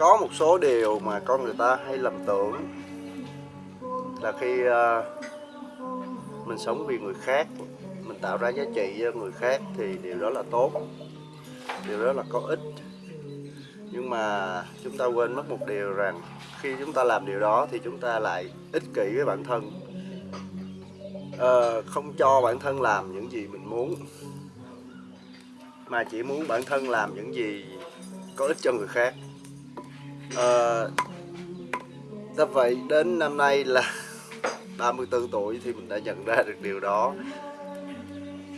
có một số điều mà con người ta hay lầm tưởng là khi uh, mình sống vì người khác mình tạo ra giá trị cho người khác thì điều đó là tốt điều đó là có ích. Nhưng mà chúng ta quên mất một điều rằng khi chúng ta làm điều đó thì chúng ta lại ích kỷ với bản thân. Uh, không cho bản thân làm những gì mình muốn mà chỉ muốn bản thân làm những gì có ích cho người khác. Ờ, do vậy? Đến năm nay là 34 tuổi thì mình đã nhận ra được điều đó.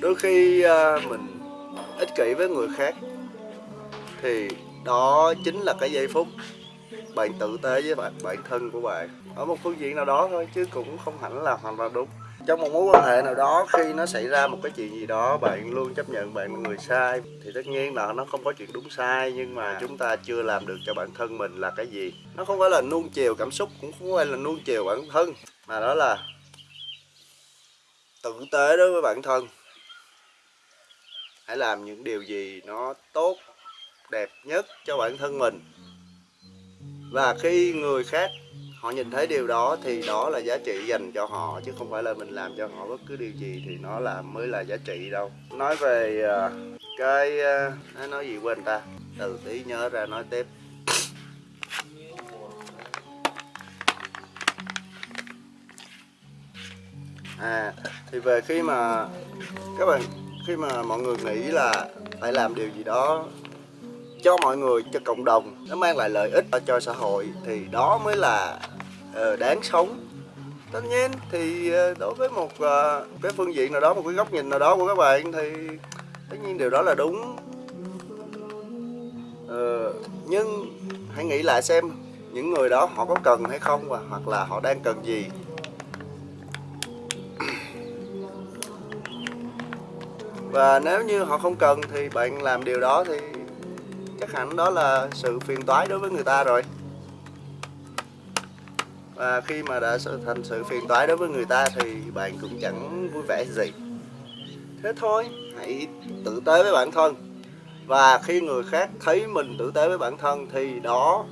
Đôi khi à, mình ích kỷ với người khác thì đó chính là cái giây phút bạn tử tế với bạn bản thân của bạn. Ở một phương diện nào đó thôi chứ cũng không hẳn là hoàn toàn đúng trong một mối quan hệ nào đó, khi nó xảy ra một cái chuyện gì đó, bạn luôn chấp nhận bạn là người sai, thì tất nhiên là nó không có chuyện đúng sai, nhưng mà chúng ta chưa làm được cho bản thân mình là cái gì. Nó không phải là nuông chiều cảm xúc, cũng không phải là nuông chiều bản thân, mà đó là tử tế đối với bản thân. Hãy làm những điều gì nó tốt, đẹp nhất cho bản thân mình. Và khi người khác họ nhìn thấy điều đó thì đó là giá trị dành cho họ chứ không phải là mình làm cho họ bất cứ điều gì thì nó là mới là giá trị đâu. Nói về uh, cái à, uh, nói- nói gì quên ta? Từ tí nhớ ra nói tiếp. À thì về khi mà các bạn khi mà mọi người nghĩ là phải làm điều gì đó cho mọi người cho cộng đồng nó mang lại lợi ích cho xã hội thì đó mới là uh, đáng sống. Tất nhiên thì uh, đối với một uh, cái phương diện nào đó một cái góc nhìn nào đó của các bạn thì tất nhiên điều đó là đúng. Uh, nhưng hãy nghĩ lại xem những người đó họ có cần hay không và hoặc là họ đang cần gì. Và nếu như họ không cần thì bạn làm điều đó thì chắc hẳn đó là sự phiền toái đối với người ta rồi. Và khi mà đã thành sự phiền toái đối với người ta thì bạn cũng chẳng vui vẻ gì. Thế thôi, hãy tử tế với bản thân. Và khi người khác thấy mình tử tế với bản thân thì đó,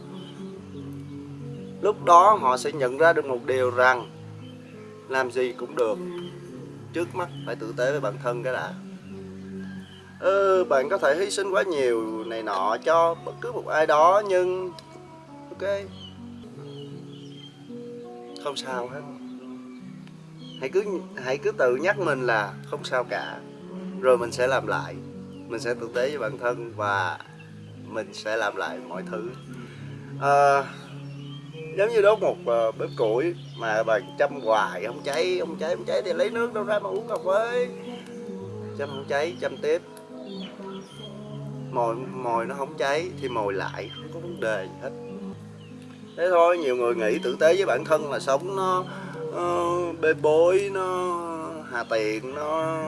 lúc đó họ sẽ nhận ra được một điều rằng làm gì cũng được. Trước mắt phải tử tế với bản thân cái đã ừ, bạn có thể hy sinh quá nhiều này nọ cho bất cứ một ai đó nhưng ok. Không sao hết. Hãy cứ hãy cứ tự nhắc mình là không sao cả. Rồi mình sẽ làm lại. Mình sẽ tử tế với bản thân và mình sẽ làm lại mọi thứ. À, giống như đốt một uh, bếp củi mà bạn châm hoài không cháy không cháy không cháy thì lấy nước đâu ra mà uống cà phê. Châm không cháy châm tiếp mồi mồi nó không cháy thì mồi lại không có vấn đề gì hết. Thế thôi nhiều người nghĩ tử tế với bản thân là sống nó, uh, bê bối nó hà tiện nó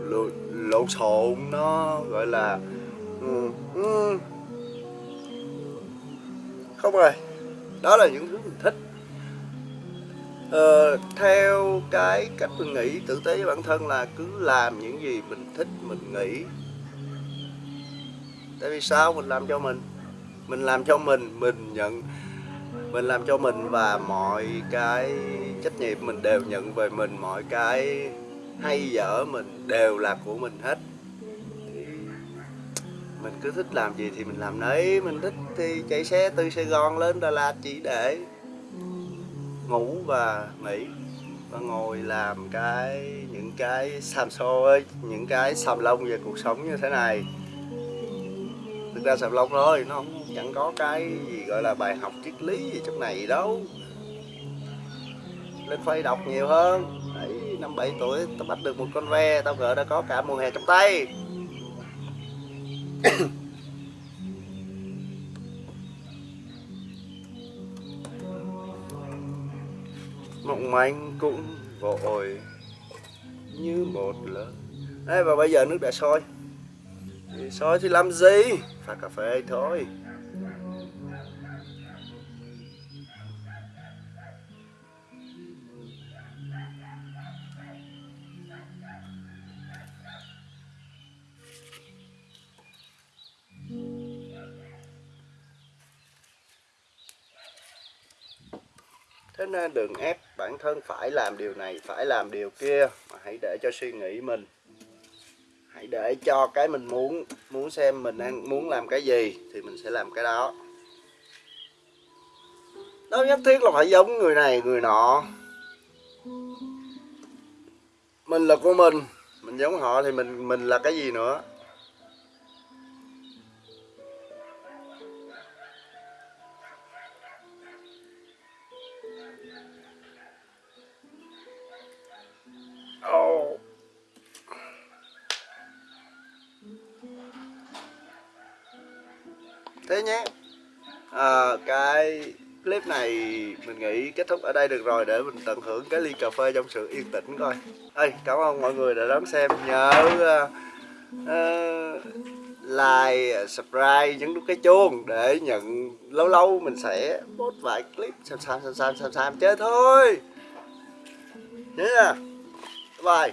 lộn, lộn xộn nó gọi là uh, không rồi đó là những thứ mình thích. Ờ, theo cái cách mình nghĩ tử tế với bản thân là cứ làm những gì mình thích mình nghĩ tại vì sao? Mình làm cho mình. Mình làm cho mình mình nhận, mình làm cho mình và mọi cái trách nhiệm mình đều nhận về mình, mọi cái hay dở mình đều là của mình hết. Thì mình cứ thích làm gì thì mình làm đấy mình thích thì chạy xe từ sài gòn lên đà lạt chỉ để ngủ và nghỉ và ngồi làm cái, những cái xàm xôi những cái xàm lông về cuộc sống như thế này thực ra xàm lông thôi nó không chẳng có cái gì gọi là bài học triết lý gì trong này đâu. Lên phây đọc nhiều hơn. Đấy, năm bảy tuổi tao bắt được một con ve tao gỡ đã có cả mùa hè trong tay. Mộng manh cũng vội như một lần Đấy, và bây giờ nước đã sôi thì soi thì làm gì? Pha cà phê thôi. Thế nên đừng ép bản thân phải làm điều này, phải làm điều kia, mà hãy để cho suy nghĩ mình hãy để cho cái mình muốn muốn xem mình đang muốn làm cái gì thì mình sẽ làm cái đó. Đâu nhất thiết là phải giống người này, người nọ. Mình là của mình mình giống họ thì mình mình là cái gì nữa? Thế nhé. À, Cái clip này mình nghĩ kết thúc ở đây được rồi Để mình tận hưởng cái ly cà phê trong sự yên tĩnh coi. Ơi Cảm ơn mọi người đã đón xem. Nhớ uh, uh, like, subscribe, nhấn nút cái chuông Để nhận lâu lâu mình sẽ post vài clip xem xem xem xem xem xem chơi thôi. Nhớ nha. Bye.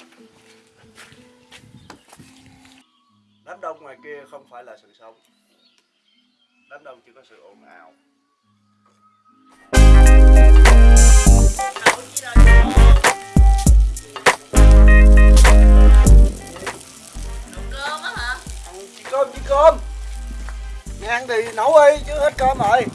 Đám đông ngoài kia không phải là sự sống. Đám đông chỉ có sự ồn ào? Cơm á hả? Ăn chỉ cơm chỉ cơm. Nhà ăn thì nấu đi chứ hết cơm rồi